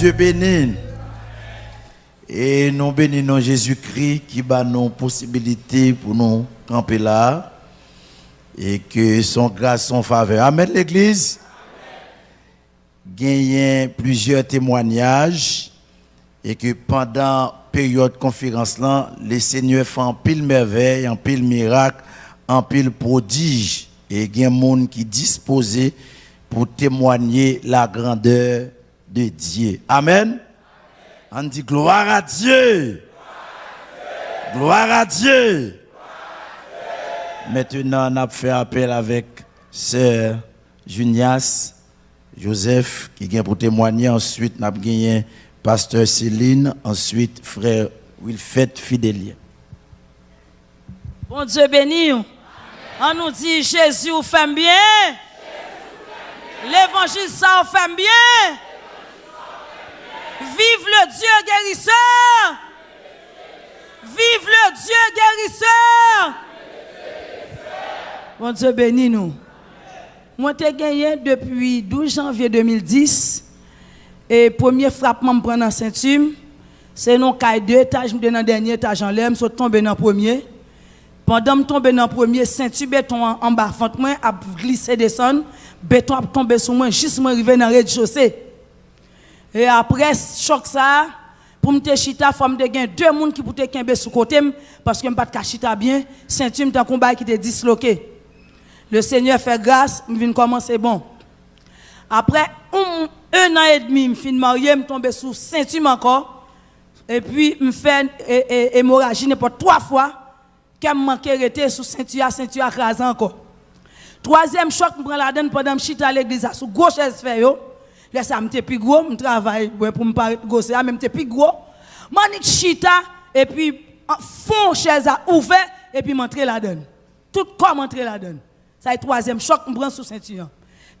Dieu béni. Et nous bénissons Jésus-Christ qui bat nos possibilités pour nous camper là. Et que son grâce, son faveur. Amen l'église. Gagné plusieurs témoignages. Et que pendant la période de conférence là, les seigneurs font en pile merveille, en pile miracle, en pile prodige. Et il y a des gens qui disposés pour témoigner la grandeur de Dieu. Amen. On dit gloire à Dieu. Gloire à Dieu. Maintenant, on a fait appel avec sœur Junias Joseph qui vient pour témoigner. Ensuite, on a gagné pasteur Céline. Ensuite, frère Wilfred Fidélien. Bon Dieu béni. On nous dit Jésus fait bien. L'évangile ça fait bien. Vive le Dieu guérisseur. Vive le Dieu guérisseur. Bon Dieu bénis nous. Moi, j'ai gagné depuis 12 janvier 2010. Et premier frappement, je prends dans ceinture. C'est non deux étages, je dans le dernier étage en l'air, je suis tombé dans le premier. Pendant que je tombe dans le premier, ceinture béton en bas, fente moi, a glissé descendre, béton a tombé sur moi, juste moi arrivé dans le rez-de-chaussée. Et après, choc ça, pour me chita, faut me deux personnes qui pouvaient kembe sous côté parce que ne pas de chita bien, ceinture me combat qui était disloqué. Le Seigneur fait grâce, je viens commencer bon. Après un, un an et demi, je suis marié, je tombe sous ceinture encore. Et puis, je fais hémorragie n'importe trois fois. Je manque de sous ceinture, ceinture écrasée encore. Troisième choc, je prends la donne pendant que je suis à l'église, sous gauche, je Là, ça m'était plus gros, je travaille pour me paraître gros, ça m'était plus gros. Je chita, et puis, fond chaise à ouvert, et puis m'entrer la donne. Tout comme entrer la donne. Ça est troisième choc, je prends sous ceinture.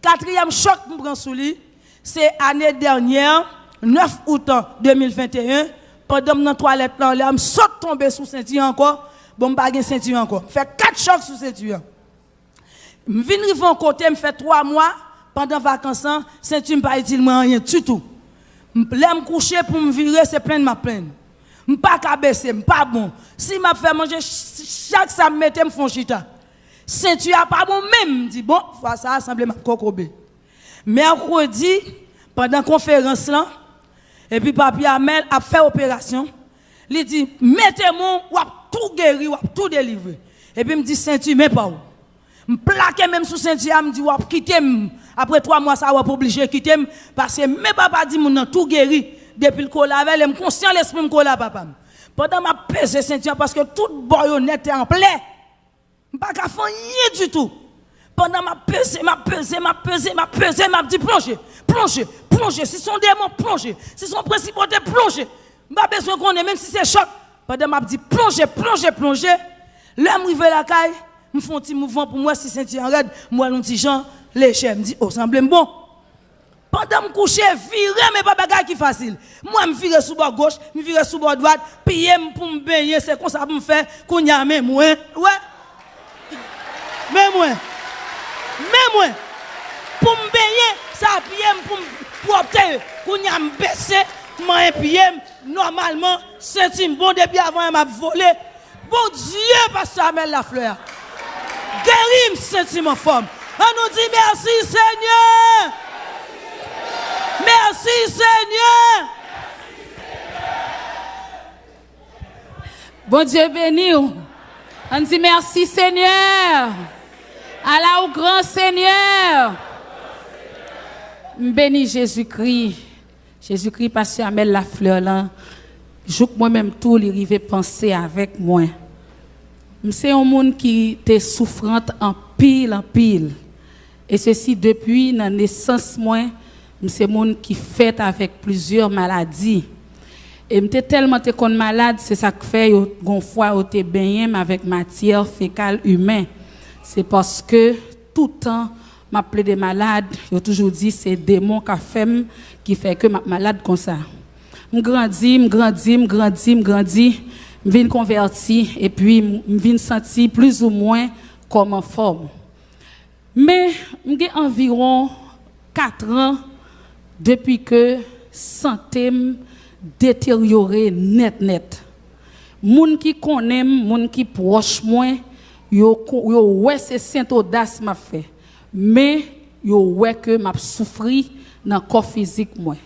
Quatrième choc, je prends sous lui, c'est l'année dernière, 9 août 2021, pendant que je toilette, là, je saute tomber sous ceinture encore, bon, je pas ceinture encore. Fait quatre chocs sous ceinture. Je viens de côté, je fais trois mois, pendant vacances, ceinture ne pas utile rien du tout. Je me coucher pour me virer, c'est plein de ma peine. Je ne pas qu'à baisser, pas bon. Si je fais manger, chaque ça me me font chita. Ceinture pas bon même, dit bon, ça semble ma cocobé. Mercredi, pendant la conférence et puis papi Amel a fait opération. Il dit mettez-moi, ou tout guéri, ou tout délivré. Et puis me dit ceinture mais pas où. Je plaque même sous ceinture, me dit ou quitter après trois mois, ça va pas obligé de quitter parce que mes papa dit mon tout guéri depuis le cola je conscient l'esprit cola papa. Pendant ma pesé ceinture parce que toute boyonnette est en plein. Pas qu'à faire rien du tout. Pendant ma pesé, ma pesé, ma pesé, ma pesé, m'a dit plongez, plongez, plongez. Si son démon, plongez. Si son principauté, plongez. Pas besoin qu'on ait, même si c'est choc. Pendant m'a dit plongez, plongez, plongez. L'homme arrive la caille, me font un petit mouvement pour moi si c'est en raide, moi un petit Jean Le chef me dit, oh, semble bon. Pendant me coucher, virer, mais pas bagage qui facile. Moi, me virer sous bord gauche, me virer sous bord droite, payer pour me baigner, c'est comme ça pour me faire, qu'on y a même moins. Ouais. Même moins. Même moins. Pour me baigner, ça payer pour me propre, qu'on y a me baisser, moi, payer, normalement, centime bon depuis avant, m'a volé. Bon Dieu, parce que ça la fleur. Guéris sentiment forme. On nous dit merci Seigneur. Merci Seigneur. Bon Dieu béni. On dit merci Seigneur. Allah au grand Seigneur. Béni Jésus-Christ. Jésus-Christ, pasteur la fleur là. Je moi-même tout, il penser avec moi. C'est un monde qui était souffrante en pile, en pile. Et ceci depuis la naissance, moi, c'est monde qui fait avec plusieurs maladies. Et j'étais tellement malade, c'est ça que fait une fois j'étais baigné avec matière fécale humaine. C'est parce que tout le temps, m'appelé des malades, j'ai toujours dit c'est démon qui fait que ma malade comme ça. Je grandis, je grandis, je grandis, je grandis, je viens convertir et puis je viens sentir plus ou moins comme en forme. Mais j'ai environ 4 ans depuis que santé détérioré net net. Moun qui connaît, moun qui proche moi, yo yo ouais c'est saint audace m'a fait. Mais yo ouais que m'a souffri dans corps physique moi.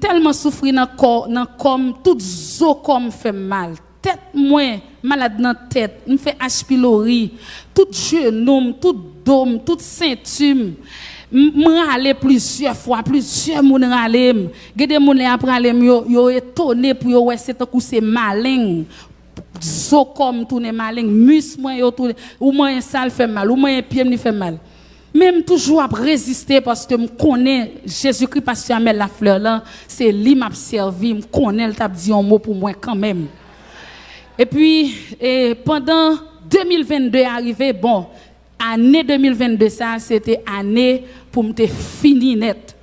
Tellement souffri dans corps dans comme tout zo comme fait mal. Tête moi malade dans tête, me fait H pylori, tout genou, tout dôme, toute ceinture. Je aller plusieurs fois, plusieurs moun râler. Gade moun les après aller yo yo étonné pour yo ouais c'est un coup c'est malin. Zo comme tourner malin, mus moi yo tourner ou moi un sale fait mal, ou moi pied me fait mal. Même toujours à résister parce que je connais Jésus-Christ parce que la fleur là, c'est lui m'a servi, je connais le t'a dit un mot pour moi quand même. Et puis et pendant 2022 arrivé bon, année 2022 ça c'était année pour me fini net.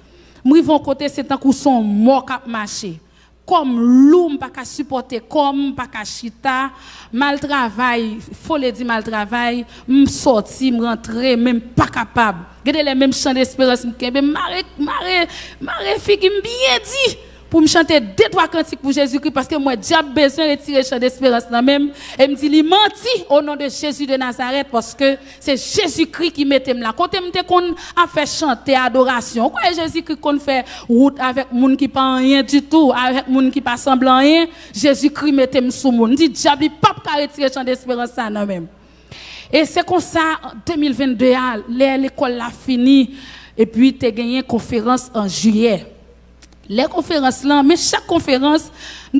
Moi vont côté c'est un coup son mort cap marché. Comme loup pas qu'à supporter comme pas qu'à chita, mal travail, faut le dire mal travail, me sorti, me rentrer même pas capable. Regardez les mêmes chants d'espérance me maré maré maré fille bien dit pour me chanter deux trois cantiques pour Jésus-Christ parce que moi j'ai besoin de retirer chant d'espérance là même. Et me dit il menti au nom de Jésus de Nazareth parce que c'est Jésus-Christ qui mettait là. Quand me qu'on a fait chanter adoration quoi Jésus-Christ qu'on fait route avec monde qui pas rien du tout avec monde qui pas semblant rien Jésus-Christ mettait sous monde dit diable pas retirer chant d'espérance ça non même. Et c'est comme ça en 2022 l'école l'a fini et puis tu as gagné une conférence en juillet les conférences là, mais chaque conférence,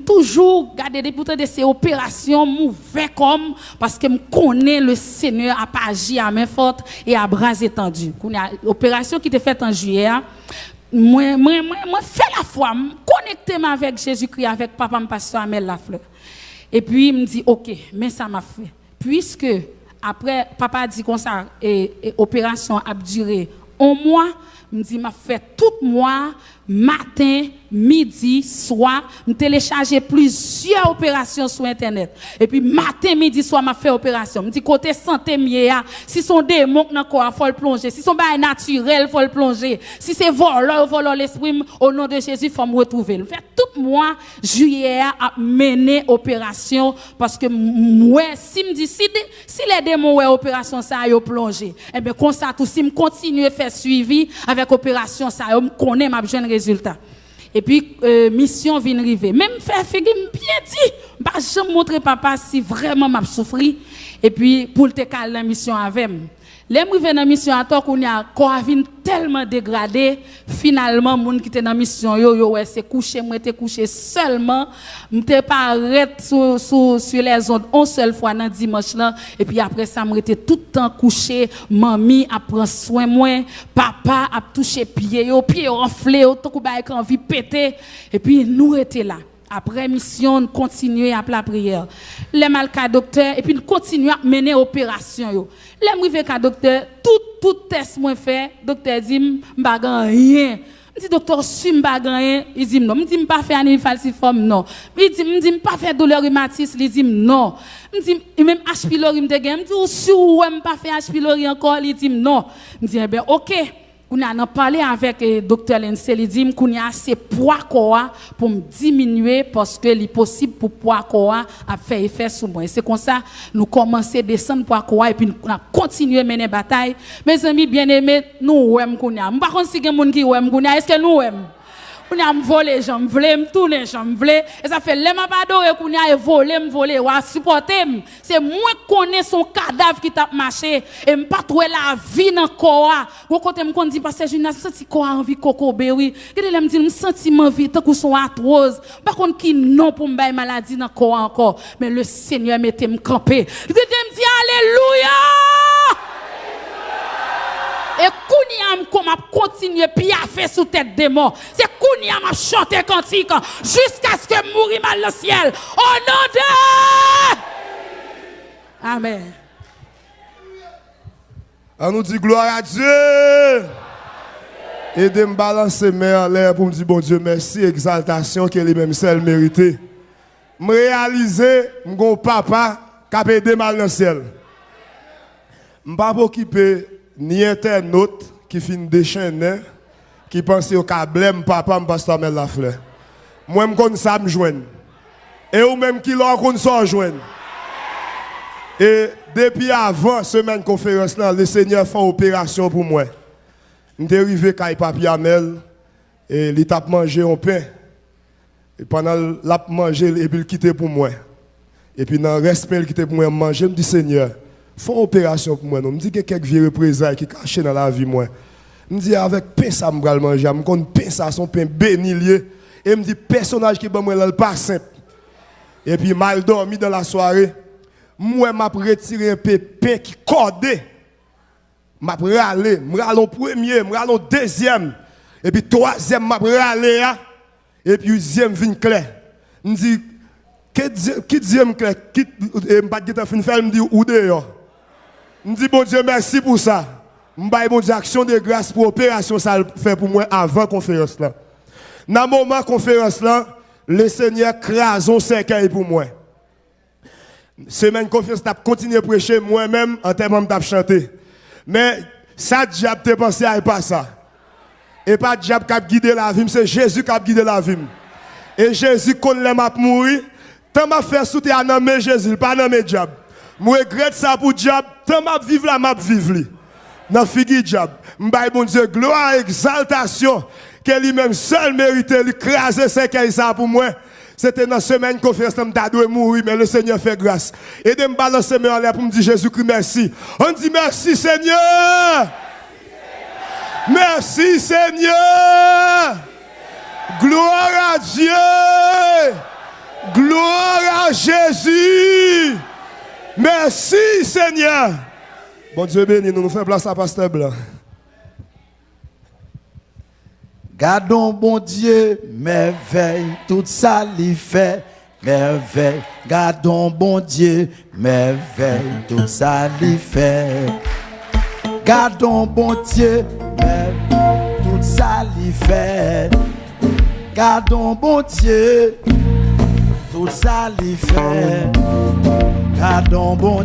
toujours garder des de ces opérations mauvais comme parce que je connais le Seigneur à pas agir à main forte et à bras étendus. Opération qui était faite en juillet, moi, moi, moi, moi, fais la foi, connecter avec Jésus-Christ, avec papa, pasteur Amel Lafleur. Et puis, il me dit, ok, mais ça m'a fait. Puisque, après, papa a dit comme ça, et, et opération a duré un mois, me dit m'a fait tout mois matin midi soir me télécharger plusieurs opérations sur internet et puis matin midi soir m'a fait opération me dit côté santé mieux si son démon dans corps faut le plonger si son bail naturel faut le plonger si c'est voleur voleur l'esprit au nom de Jésus faut me retrouver fait tout mois juillet a mené opération parce que si me dit si, les démons ouais opération ça yo plonger et eh bien comme ça tout si me continuer faire suivi opération ça, je connais ma jeune résultat. Et puis, euh, mission vient arriver. Même faire figue, bien dit, je vais montrer papa si vraiment m'a souffri. Et puis, pour te caler la mission avec les gens dans la mission à toi qu'on a tellement dégradé. Finalement moun qui était dans la mission yo yo ouais c'est couché moi était couché seulement. M'était pas arrêté sur, sur, sur les ondes une seule fois dans dimanche là. Et puis après ça m'était tout le temps couché. Mamie a prend soin moi. Papa a touché pied yo pied enflé tout coup ba envie péter. Et puis nous était là après mission, nous continuons à la prière. Les malades docteur, et puis nous continuons à mener l'opération. Les arrivés à docteur, tout, tout test moi fait, docteur dit, ne rien. Dis, docteur, si ne rien, il dit non. Dis, pas faire un falciforme, non. Il dit, dis, pas faire douleur rhumatisme, il dit non. Dis, même H. pylori, je dis, si vous ne pas faire H. pylori encore, il dit non. Dis, eh bien, ok. On a parlé avec le docteur Lensel, il dit qu'on a assez poids pour diminuer parce que est possible pour poids quoi à faire effet sur moi. C'est comme ça nous commençons à descendre poids quoi et puis nous continuer à mener bataille. Mes amis bien-aimés, nous aimons qu'on a. Par si quelqu'un qui aime est-ce que nous on a volé, j'en voulais, me tourner, j'en voulais. Et ça fait, les pas adoré qu'on a volé, me volé, ou a supporté. C'est moi qui connais son cadavre qui t'a marché. Et me pas trouver la vie dans le corps. Ou côté me dit, parce que je n'ai senti quoi envie coco oui. Et là, me dit, me senti ma vie, tant que son arthrose. Par contre, qui non pour me maladie dans le corps encore. Mais le Seigneur m'était me camper. Je me dit, Alléluia! Kounia comme a continué fait sous tête morts. C'est Kounia m'a chanté cantique jusqu'à ce que mourir mal le ciel. Au nom de Amen. On nous dit gloire à Dieu. Et de me balancer mes en l'air pour me dire bon Dieu merci, exaltation que lui-même seul mérité. Me réaliser mon papa qui a aidé mal dans le ciel. Je ne pas occupé ni internaute qui finit déchaîner, qui pense au câble, papa, pasteur Mel la fleur. Moi, je connais ça, me joindre. Et ou même qui l'ont qu'on s'en joindre. Et depuis avant semaine conférence le Seigneur fait opération pour moi. Je suis arrivé à Papi Amel et il a mangé un pain. Et pendant l'a mangé, il quitté pour moi. Et puis dans le respect, il quitté pour moi manger, je me dis Seigneur, une opération pour moi. Je me dis que quelques vieux représailles qui cachent dans la vie. Je me dis avec pain ça me vais manger, je me dis pain son pain béni. Et me dit personnage qui est moi pas simple. Et puis mal dormi dans la soirée. Moi m'a retiré un pain qui cordé. M'a râlé, m'a râlé au premier, râlé au deuxième. Et puis troisième râlé hein. Et puis deuxième vient clair. Me dit qui deuxième clair? Qui pas fin faire me dit où. Me dit bon Dieu merci pour ça. M'baye bon Dieu action de grâce pour opération ça fait pour moi avant conférence là. Dans le moment conférence là, le Seigneur crase un cercueil pour moi. Semaine conférence, je continué à prêcher moi-même en termes de chanter. Mais ça, diable te pensé à pas ça. Et pas diable qui a guidé la vie, c'est Jésus qui a guidé la vie. Et Jésus, quand il m'a mouru, tant m'a fait souter à nommer Jésus, pas nommer diable. Je regrette ça pour diable, tant m'a vivre la m'a vivre. Dans figi bon Dieu, gloire, exaltation que lui-même seul méritait l'écraser ce qu'il ça pour moi. C'était dans la semaine conférence, je de mourir, mais le Seigneur fait grâce. Et de me balancer pour me dire Jésus-Christ merci. On dit merci Seigneur. Merci Seigneur. Gloire à Dieu. Gloire à Jésus. Merci Seigneur. Bon Dieu béni, nous nous faisons place à Pasteur Blanc. Gardons bon Dieu, merveille, tout ça lui fait, merveille. Gardons bon Dieu, merveille, tout ça lui fait. Gardons bon Dieu, merveille, tout ça lui fait. Gardons bon Dieu, tout ça lui fait. Gardons bon.